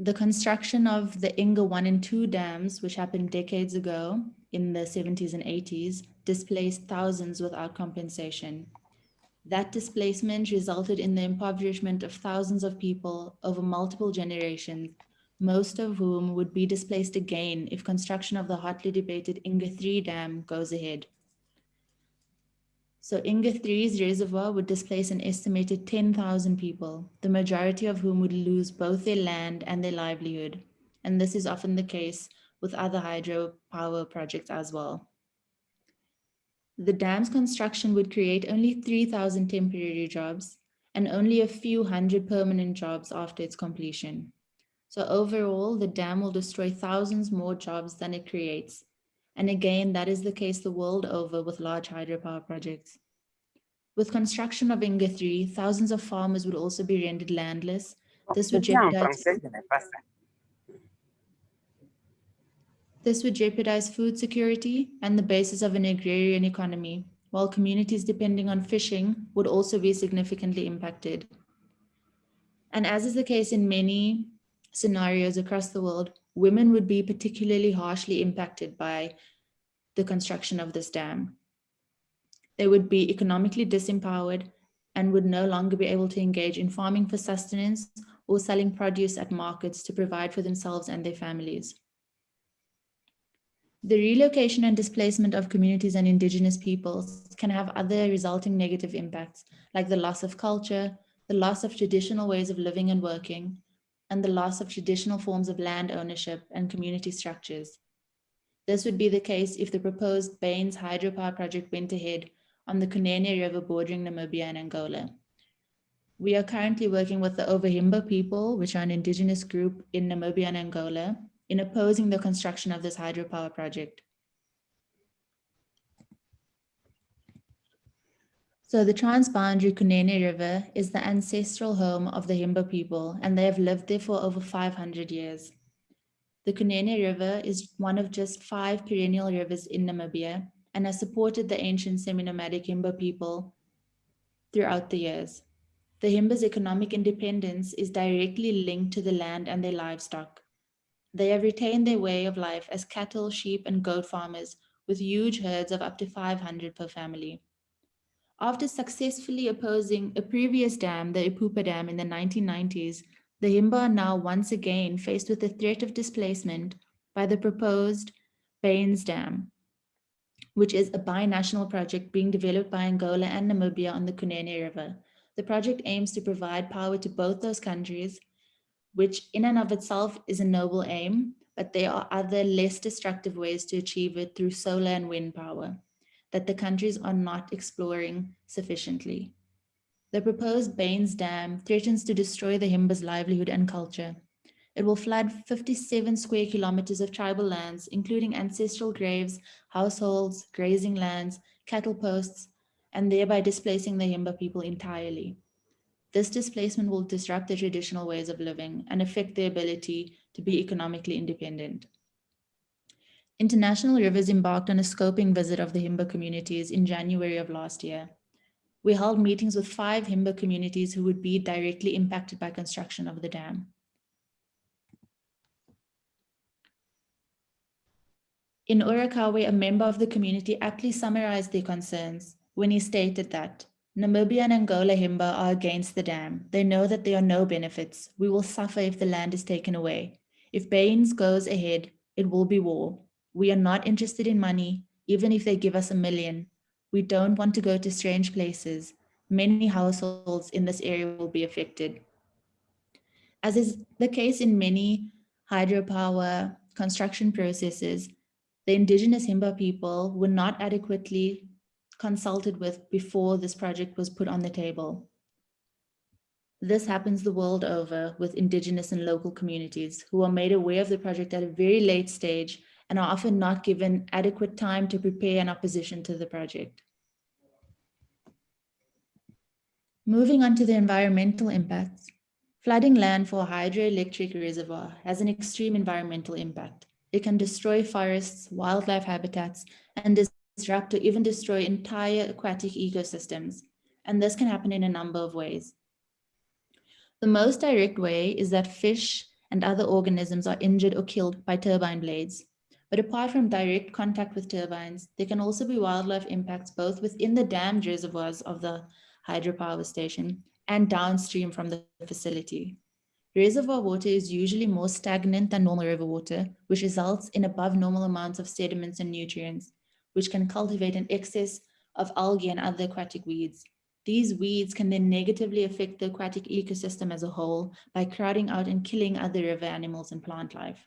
The construction of the Inga 1 and 2 dams, which happened decades ago in the 70s and 80s, displaced thousands without compensation. That displacement resulted in the impoverishment of thousands of people over multiple generations, most of whom would be displaced again if construction of the hotly debated Inga 3 dam goes ahead. So Inga 3's reservoir would displace an estimated 10,000 people, the majority of whom would lose both their land and their livelihood. And this is often the case with other hydropower projects as well. The dam's construction would create only 3,000 temporary jobs and only a few hundred permanent jobs after its completion. So overall, the dam will destroy thousands more jobs than it creates. And again, that is the case the world over with large hydropower projects. With construction of Inga 3, thousands of farmers would also be rendered landless. This would jeopardize This would jeopardize food security and the basis of an agrarian economy, while communities depending on fishing would also be significantly impacted. And as is the case in many scenarios across the world, women would be particularly harshly impacted by the construction of this dam. They would be economically disempowered and would no longer be able to engage in farming for sustenance or selling produce at markets to provide for themselves and their families. The relocation and displacement of communities and indigenous peoples can have other resulting negative impacts, like the loss of culture, the loss of traditional ways of living and working, and the loss of traditional forms of land ownership and community structures. This would be the case if the proposed Baines hydropower project went ahead on the Kunene River bordering Namibia and Angola. We are currently working with the Ovahimba people, which are an indigenous group in Namibia and Angola, in opposing the construction of this hydropower project. So the transboundary Kunene River is the ancestral home of the Himba people, and they have lived there for over 500 years. The Kunene River is one of just five perennial rivers in Namibia and has supported the ancient semi-nomadic Himba people throughout the years. The Himba's economic independence is directly linked to the land and their livestock. They have retained their way of life as cattle, sheep, and goat farmers with huge herds of up to 500 per family. After successfully opposing a previous dam, the Epupa Dam in the 1990s, the Himba are now once again faced with the threat of displacement by the proposed Baines Dam, which is a binational project being developed by Angola and Namibia on the Kunene River. The project aims to provide power to both those countries which in and of itself is a noble aim, but there are other less destructive ways to achieve it through solar and wind power that the countries are not exploring sufficiently. The proposed Baines Dam threatens to destroy the Himba's livelihood and culture. It will flood 57 square kilometers of tribal lands, including ancestral graves, households, grazing lands, cattle posts, and thereby displacing the Himba people entirely. This displacement will disrupt their traditional ways of living and affect their ability to be economically independent. International Rivers embarked on a scoping visit of the Himba communities in January of last year. We held meetings with five Himba communities who would be directly impacted by construction of the dam. In Urakawe, a member of the community aptly summarized their concerns when he stated that Namibia and Angola Himba are against the dam. They know that there are no benefits. We will suffer if the land is taken away. If Baines goes ahead, it will be war. We are not interested in money, even if they give us a million. We don't want to go to strange places. Many households in this area will be affected. As is the case in many hydropower construction processes, the indigenous Himba people were not adequately consulted with before this project was put on the table. This happens the world over with indigenous and local communities who are made aware of the project at a very late stage and are often not given adequate time to prepare an opposition to the project. Moving on to the environmental impacts, flooding land for a hydroelectric reservoir has an extreme environmental impact. It can destroy forests, wildlife habitats, and disrupt or even destroy entire aquatic ecosystems. And this can happen in a number of ways. The most direct way is that fish and other organisms are injured or killed by turbine blades. But apart from direct contact with turbines, there can also be wildlife impacts both within the dammed reservoirs of the hydropower station and downstream from the facility. Reservoir water is usually more stagnant than normal river water, which results in above normal amounts of sediments and nutrients, which can cultivate an excess of algae and other aquatic weeds. These weeds can then negatively affect the aquatic ecosystem as a whole by crowding out and killing other river animals and plant life.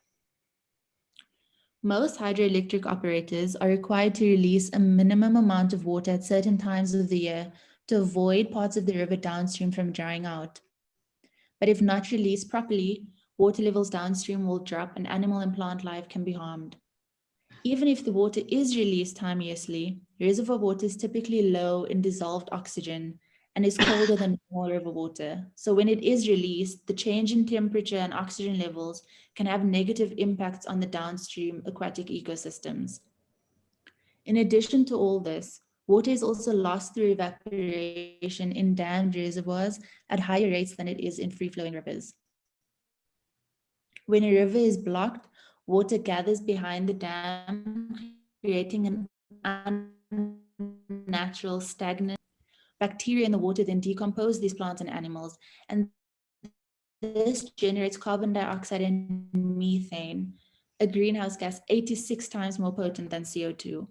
Most hydroelectric operators are required to release a minimum amount of water at certain times of the year to avoid parts of the river downstream from drying out. But if not released properly, water levels downstream will drop and animal and plant life can be harmed. Even if the water is released timeously, reservoir water is typically low in dissolved oxygen and is colder than normal river water. So when it is released, the change in temperature and oxygen levels can have negative impacts on the downstream aquatic ecosystems. In addition to all this, water is also lost through evaporation in dammed reservoirs at higher rates than it is in free-flowing rivers. When a river is blocked, water gathers behind the dam, creating an unnatural stagnant Bacteria in the water then decompose these plants and animals, and this generates carbon dioxide and methane, a greenhouse gas 86 times more potent than CO2.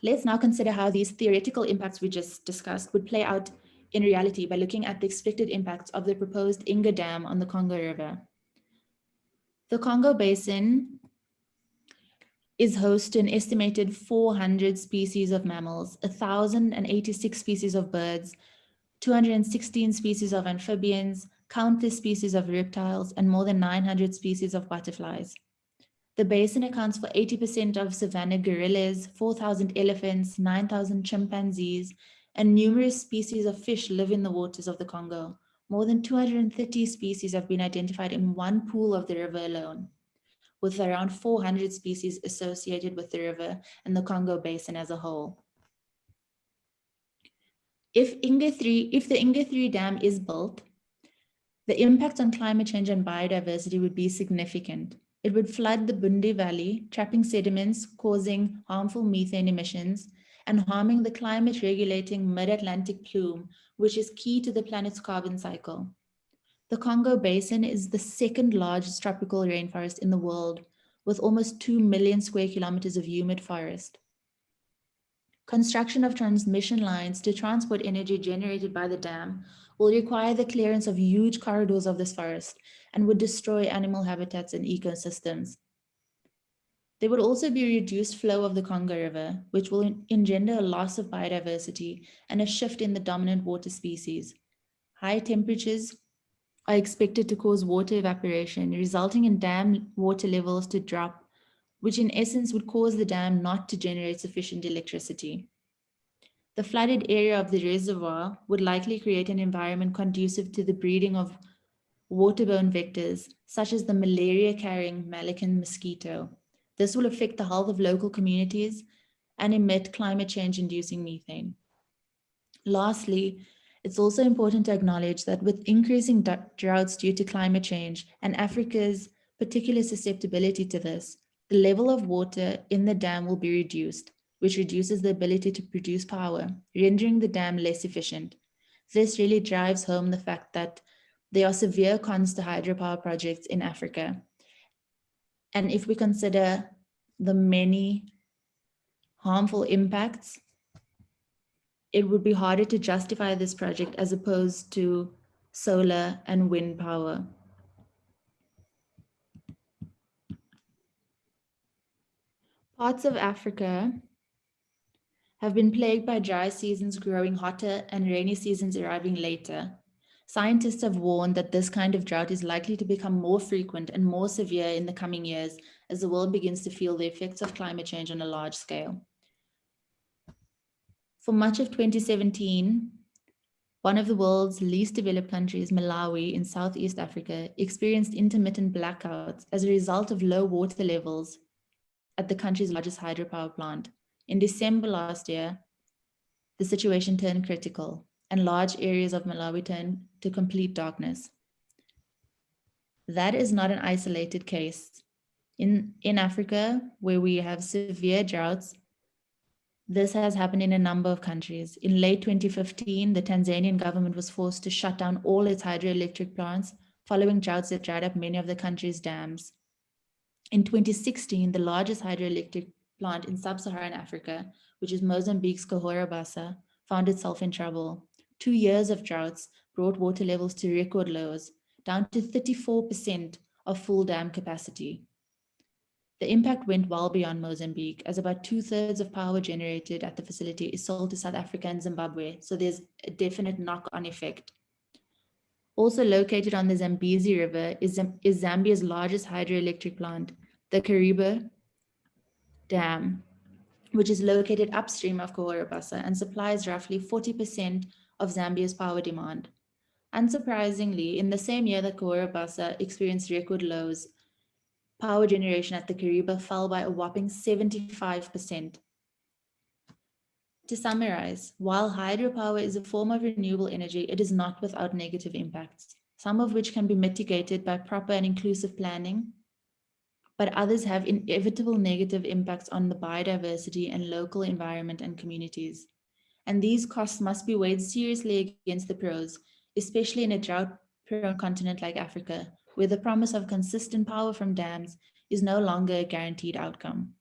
Let's now consider how these theoretical impacts we just discussed would play out in reality by looking at the expected impacts of the proposed Inga Dam on the Congo River. The Congo Basin is host to an estimated 400 species of mammals, 1,086 species of birds, 216 species of amphibians, countless species of reptiles, and more than 900 species of butterflies. The basin accounts for 80% of savanna gorillas, 4,000 elephants, 9,000 chimpanzees, and numerous species of fish live in the waters of the Congo. More than 230 species have been identified in one pool of the river alone with around 400 species associated with the river and the Congo Basin as a whole. If, Inga 3, if the Inga 3 dam is built, the impact on climate change and biodiversity would be significant. It would flood the Bundi Valley, trapping sediments, causing harmful methane emissions, and harming the climate regulating mid-Atlantic plume, which is key to the planet's carbon cycle. The Congo Basin is the second largest tropical rainforest in the world, with almost 2 million square kilometers of humid forest. Construction of transmission lines to transport energy generated by the dam will require the clearance of huge corridors of this forest and would destroy animal habitats and ecosystems. There would also be reduced flow of the Congo River, which will engender a loss of biodiversity and a shift in the dominant water species. High temperatures are expected to cause water evaporation, resulting in dam water levels to drop, which in essence would cause the dam not to generate sufficient electricity. The flooded area of the reservoir would likely create an environment conducive to the breeding of waterborne vectors, such as the malaria-carrying Melacan mosquito. This will affect the health of local communities and emit climate change-inducing methane. Lastly, it's also important to acknowledge that with increasing droughts due to climate change and Africa's particular susceptibility to this, the level of water in the dam will be reduced, which reduces the ability to produce power, rendering the dam less efficient. This really drives home the fact that there are severe cons to hydropower projects in Africa. And if we consider the many harmful impacts it would be harder to justify this project as opposed to solar and wind power. Parts of Africa have been plagued by dry seasons growing hotter and rainy seasons arriving later. Scientists have warned that this kind of drought is likely to become more frequent and more severe in the coming years as the world begins to feel the effects of climate change on a large scale. For much of 2017, one of the world's least developed countries, Malawi in Southeast Africa, experienced intermittent blackouts as a result of low water levels at the country's largest hydropower plant. In December last year, the situation turned critical and large areas of Malawi turned to complete darkness. That is not an isolated case. In, in Africa, where we have severe droughts, this has happened in a number of countries. In late 2015, the Tanzanian government was forced to shut down all its hydroelectric plants following droughts that dried up many of the country's dams. In 2016, the largest hydroelectric plant in sub-Saharan Africa, which is Mozambique's Cahora Bassa, found itself in trouble. Two years of droughts brought water levels to record lows, down to 34% of full dam capacity. The impact went well beyond Mozambique, as about two thirds of power generated at the facility is sold to South Africa and Zimbabwe, so there's a definite knock-on effect. Also located on the Zambezi River is, is Zambia's largest hydroelectric plant, the Kariba Dam, which is located upstream of Cahora and supplies roughly 40% of Zambia's power demand. Unsurprisingly, in the same year that Cahora experienced record lows, power generation at the Kariba fell by a whopping 75%. To summarize, while hydropower is a form of renewable energy, it is not without negative impacts, some of which can be mitigated by proper and inclusive planning, but others have inevitable negative impacts on the biodiversity and local environment and communities. And these costs must be weighed seriously against the pros, especially in a drought-prone continent like Africa, where the promise of consistent power from dams is no longer a guaranteed outcome.